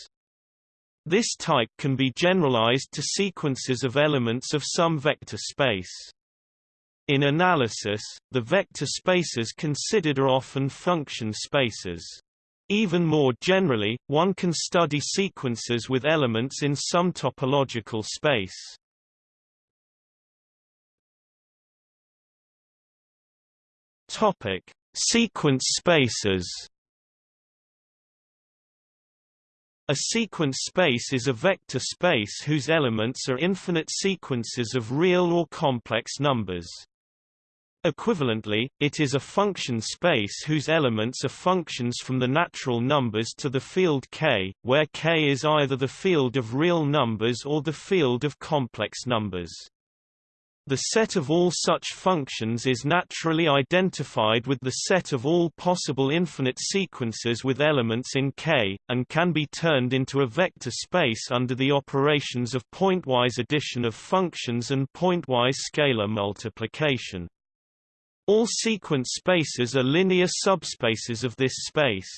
This type can be generalized to sequences of elements of some vector space. In analysis, the vector spaces considered are often function spaces. Even more generally, one can study sequences with elements in some topological space. Topic: Sequence spaces. A sequence space is a vector space whose elements are infinite sequences of real or complex numbers. Equivalently, it is a function space whose elements are functions from the natural numbers to the field K, where K is either the field of real numbers or the field of complex numbers. The set of all such functions is naturally identified with the set of all possible infinite sequences with elements in K, and can be turned into a vector space under the operations of pointwise addition of functions and pointwise scalar multiplication. All sequence spaces are linear subspaces of this space.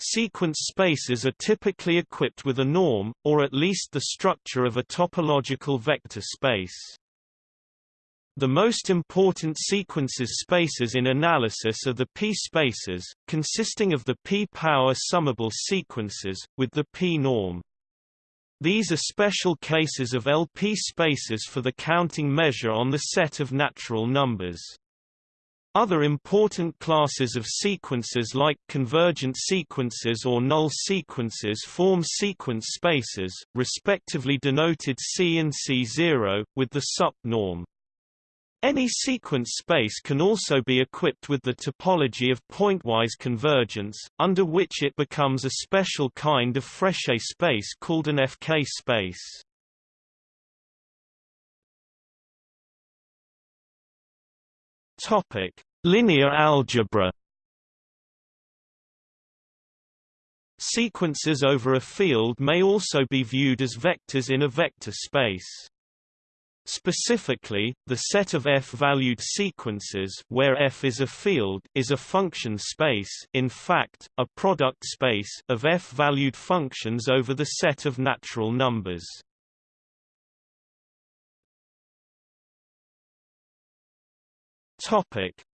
Sequence spaces are typically equipped with a norm, or at least the structure of a topological vector space. The most important sequences spaces in analysis are the p-spaces, consisting of the p-power summable sequences, with the p-norm. These are special cases of LP spaces for the counting measure on the set of natural numbers. Other important classes of sequences like convergent sequences or null sequences form sequence spaces, respectively denoted C and C0, with the sup norm. Any sequence space can also be equipped with the topology of pointwise convergence, under which it becomes a special kind of Frechet space called an FK space. Topic: Linear algebra. Sequences over a field may also be viewed as vectors in a vector space. Specifically, the set of f-valued sequences where f is a field is a function space in fact, a product space of f-valued functions over the set of natural numbers.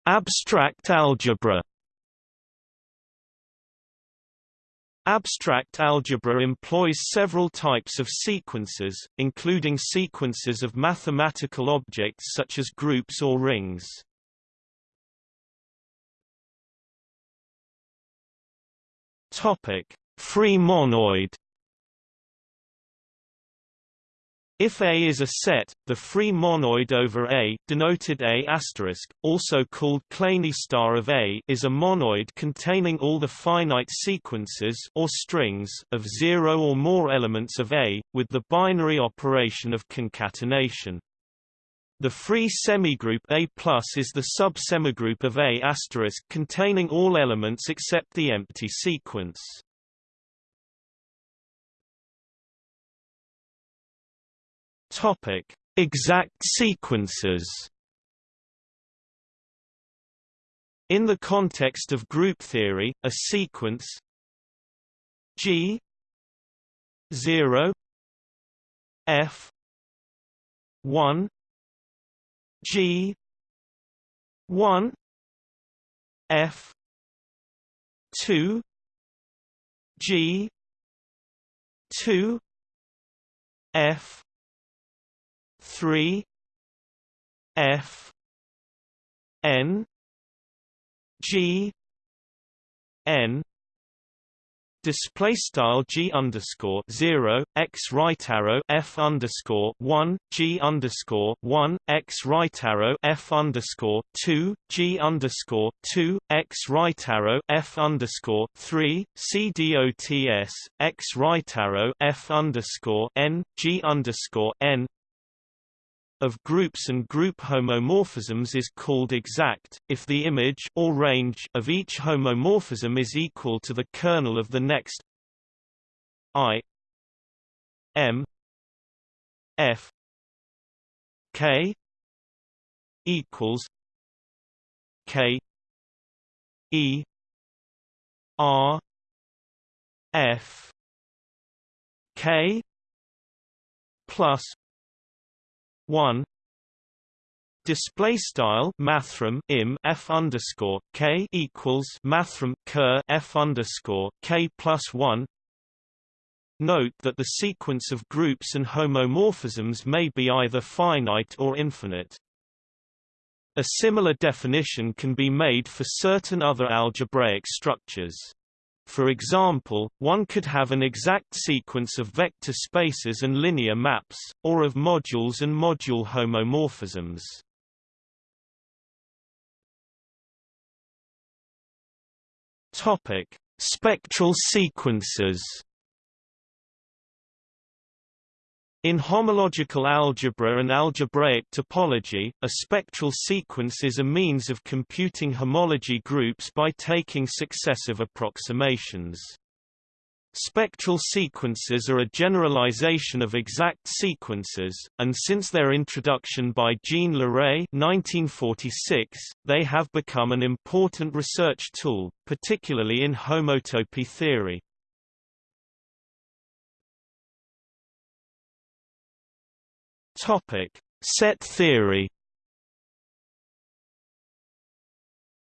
Abstract algebra Abstract algebra employs several types of sequences, including sequences of mathematical objects such as groups or rings. Topic: Free monoid If A is a set, the free monoid over A denoted A also called Kleene star of A is a monoid containing all the finite sequences or strings of zero or more elements of A, with the binary operation of concatenation. The free semigroup A is the sub-semigroup of A containing all elements except the empty sequence. Topic: Exact sequences. In the context of group theory, a sequence G 0 F 1 G 1 F 2 G 2 F three F N G N display style g underscore zero x right arrow f underscore one g underscore one x right arrow f underscore two g underscore two x right arrow f underscore three c dots x right arrow f underscore n g underscore n of groups and group homomorphisms is called exact, if the image or range of each homomorphism is equal to the kernel of the next i m f k equals k e r f k plus one display style mathrm im f underscore k equals mathrm ker f underscore k plus one. Note that the sequence of groups and homomorphisms may be either finite or infinite. A similar definition can be made for certain other algebraic structures. For example, one could have an exact sequence of vector spaces and linear maps, or of modules and module homomorphisms. Topic: Spectral sequences. In homological algebra and algebraic topology, a spectral sequence is a means of computing homology groups by taking successive approximations. Spectral sequences are a generalization of exact sequences, and since their introduction by Jean Leray 1946, they have become an important research tool, particularly in homotopy theory. Topic: Set theory.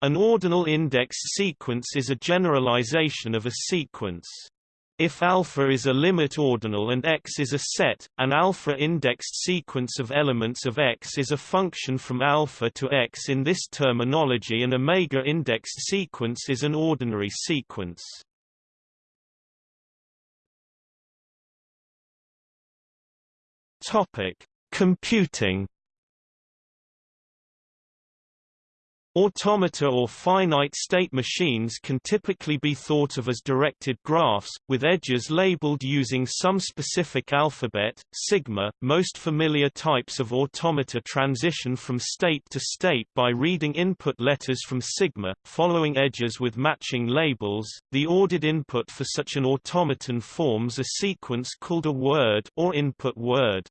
An ordinal index sequence is a generalization of a sequence. If alpha is a limit ordinal and X is a set, an alpha-indexed sequence of elements of X is a function from alpha to X in this terminology and omega-indexed sequence is an ordinary sequence. Topic: Computing Automata or finite-state machines can typically be thought of as directed graphs, with edges labeled using some specific alphabet, sigma. Most familiar types of automata transition from state to state by reading input letters from sigma, following edges with matching labels. The ordered input for such an automaton forms a sequence called a word or input word.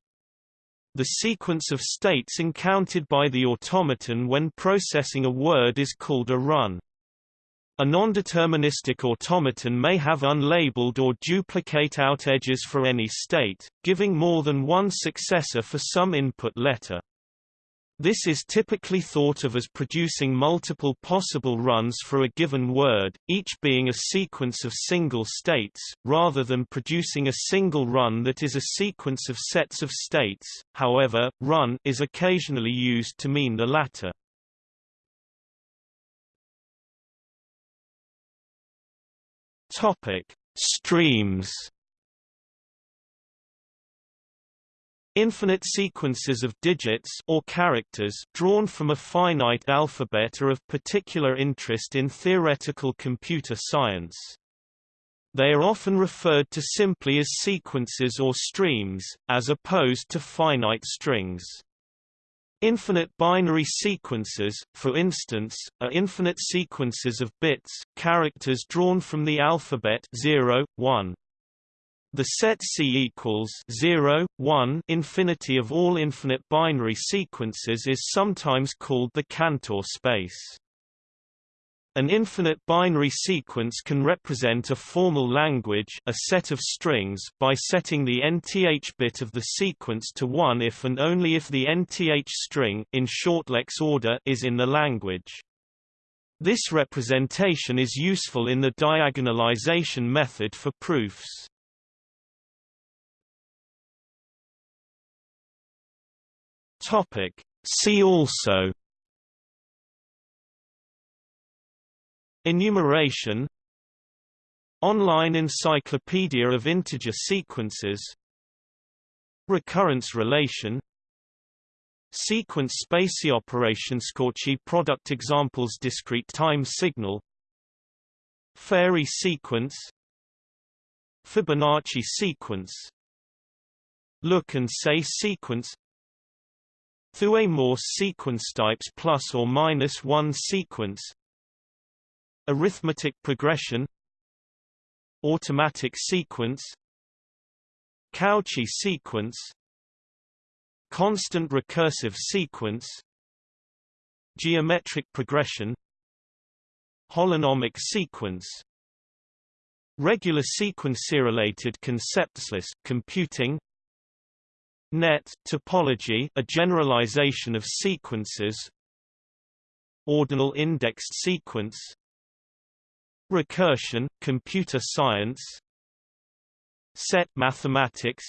The sequence of states encountered by the automaton when processing a word is called a run. A non-deterministic automaton may have unlabeled or duplicate out edges for any state, giving more than one successor for some input letter. This is typically thought of as producing multiple possible runs for a given word, each being a sequence of single states, rather than producing a single run that is a sequence of sets of states. However, run is occasionally used to mean the latter. Topic: Streams Infinite sequences of digits or characters drawn from a finite alphabet are of particular interest in theoretical computer science. They are often referred to simply as sequences or streams, as opposed to finite strings. Infinite binary sequences, for instance, are infinite sequences of bits, characters drawn from the alphabet 0, 1. The set C equals 0, 1 infinity of all infinite binary sequences is sometimes called the Cantor space. An infinite binary sequence can represent a formal language a set of strings by setting the nth bit of the sequence to 1 if and only if the nth string in shortlex order is in the language. This representation is useful in the diagonalization method for proofs. Topic. See also Enumeration Online Encyclopedia of Integer Sequences Recurrence relation Sequence space operation Cauchy product examples Discrete time signal Farey sequence Fibonacci sequence Look and say sequence Thue-Morse sequence types plus or minus one sequence. Arithmetic progression. Automatic sequence. Cauchy sequence. Constant recursive sequence. Geometric progression. Holonomic sequence. Regular sequence Related concepts list computing Net topology, a generalization of sequences. Ordinal indexed sequence. Recursion, computer science. Set mathematics.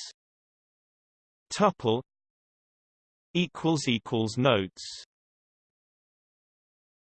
Tuple equals equals notes